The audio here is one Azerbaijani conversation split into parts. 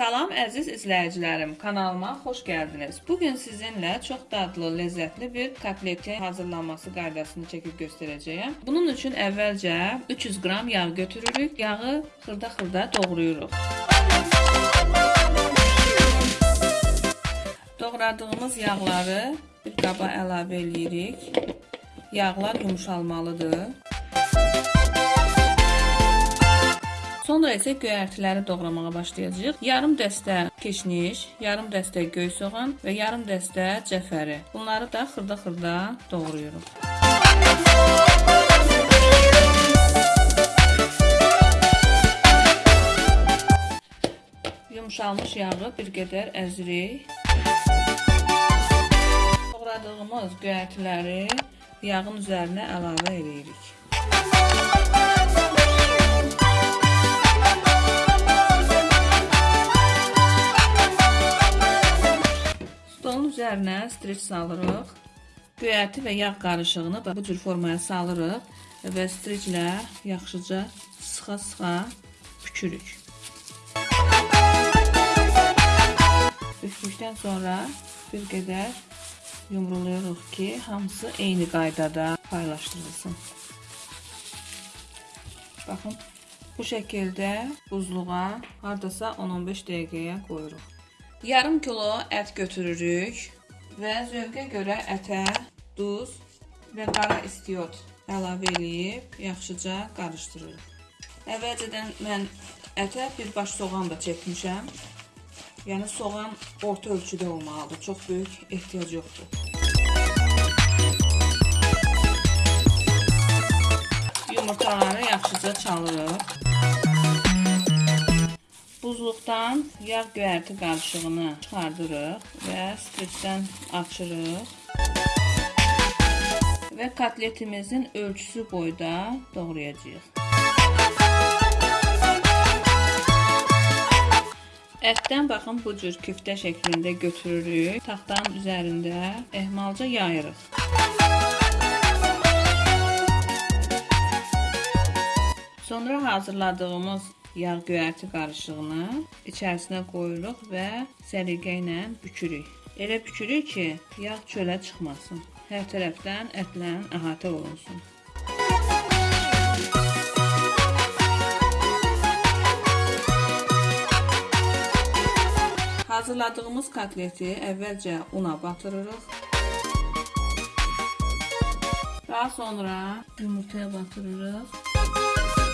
Salam əziz izləyicilərim, kanalıma xoş gəldiniz. Bu gün sizinlə çox dadlı, ləzzətli bir kotletin hazırlanması qaydasını çəkib göstərəcəyəm. Bunun üçün əvvəlcə 300 qram yağ götürürük. Yağı xırda-xırda doğrayırıq. Doğradığımız yağları bir qaba əlavə eləyirik. Yağlar yumşalmalıdır. Sonra isə göyərtiləri doğramağa başlayacağıq. Yarım dəstə keşniş, yarım dəstə göy soğan və yarım dəstə cəfəri. Bunları da xırda-xırda doğrayırıq. Yumşalmış yağı bir qədər əzirik. Doğradığımız göyərtiləri yağın üzərinə əlavə edirik. Üzərinə streç salırıq. Göyərti və yağ qarışığını bu cür formaya salırıq və streçlə yaxşıca sıxa-sıxa bükürük. Bükdükdən sonra bir qədər yumrulayırıq ki, hamısı eyni qaydada paylaşdırılsın. Baxın, bu şəkildə buzluğa hardasa 10-15 dəqiqəyə qoyuruq. Yarım kilo ət götürürük və zövqə görə ətə duz və qara istiot əlavə eləyib yaxşıca qarışdırırıq. Əvvəlcədən mən ətə bir baş soğan da çəkmişəm. Yəni soğan orta ölçüdə olmalıdır. Çox böyük ehtiyac yoxdur. Yumurtaları yaxşıca çalırıq. Buzluqdan yağ göyərti qarışığını çıxardırıq və streçdən açırıq. Və kotletimizin ölçüsü boyda doğrayacağıq. Ətdən baxın bu cür küftə şəklində götürürük. Taxtanın üzərində ehmalca yayırıq. Sonra hazırladığımız yağ göyərti qarışığını içərisinə qoyuruq və səliqə ilə bükürük. Elə bükürük ki, yağ çölə çıxmasın. Hər tərəfdən ətlə əhatə olunsun. Hazırladığımız kotleti əvvəlcə una batırırıq. Daha sonra yumurtaya batırırıq.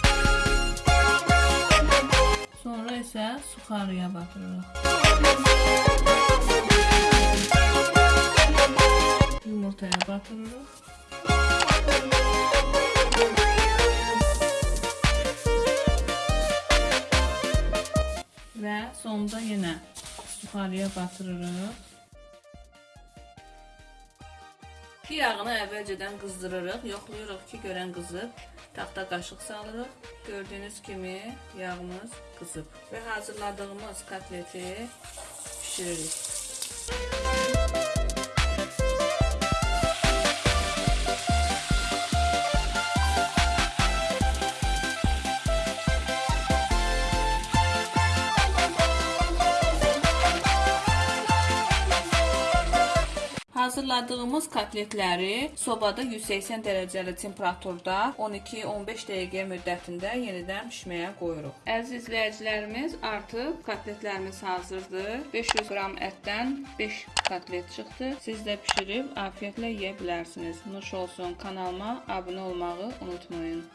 Sonra isə suxarıya batırırıq. Yumurtaya batırırıq. Və sonda yenə suxarıya batırırıq. Yağını əvvəlcədən qızdırırıq, yoxlayırıq ki, görən qızıb. Taxta qaşıq salırıq. Gördüyünüz kimi yağımız qızıb. Və hazırladığımız kotleti pişiririk. Hazırladığımız kotletləri sobada 180 dərəcəli temperaturda 12-15 dəqiqə müddətində yenidən bişməyə qoyuruq. Əziz izləyicilərimiz, artıq kotletlərimiz hazırdır. 500 qram ətdən 5 kotlet çıxdı. Siz də bişirib afiyetlə yeyə bilərsiniz. Nuş olsun. Kanalıma abunə olmağı unutmayın.